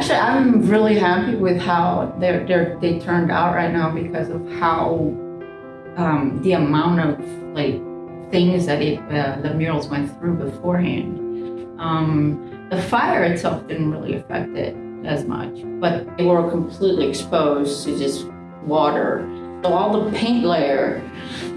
Actually, I'm really happy with how they're, they're, they turned out right now because of how um, the amount of like things that it, uh, the murals went through beforehand. Um, the fire itself didn't really affect it as much, but they were completely exposed to just water. So all the paint layer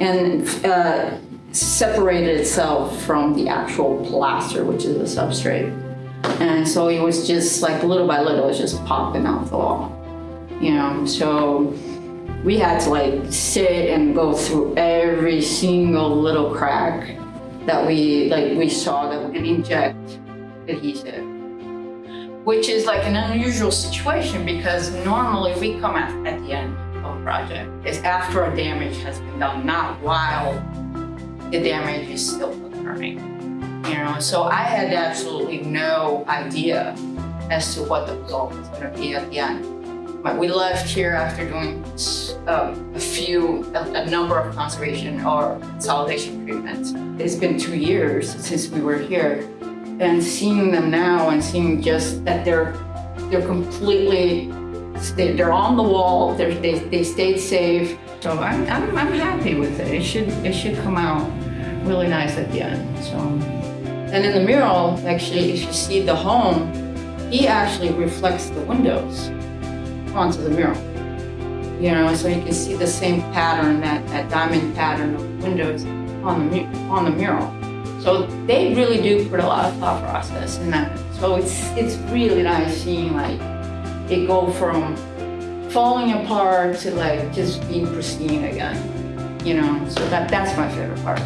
and uh, separated itself from the actual plaster, which is the substrate. And so it was just like little by little, it was just popping off the wall, you know? So we had to like sit and go through every single little crack that we like we saw that we can inject adhesive which is like an unusual situation because normally we come at, at the end of a project is after a damage has been done not while the damage is still occurring you know so i had absolutely no idea as to what the result was going to be at the end but we left here after doing um, a few, a, a, number of conservation or consolidation treatments. It's been two years since we were here and seeing them now and seeing just that they're, they're completely, they're on the wall, they're, they, they stayed safe. So I'm, I'm, I'm happy with it. It should, it should come out really nice at the end, so. And in the mural, actually, if you see the home, he actually reflects the windows onto the mural. You know, so you can see the same pattern, that, that diamond pattern of windows on the, on the mural. So they really do put a lot of thought process in that. So it's, it's really nice seeing like it go from falling apart to like just being pristine again. You know, so that, that's my favorite part.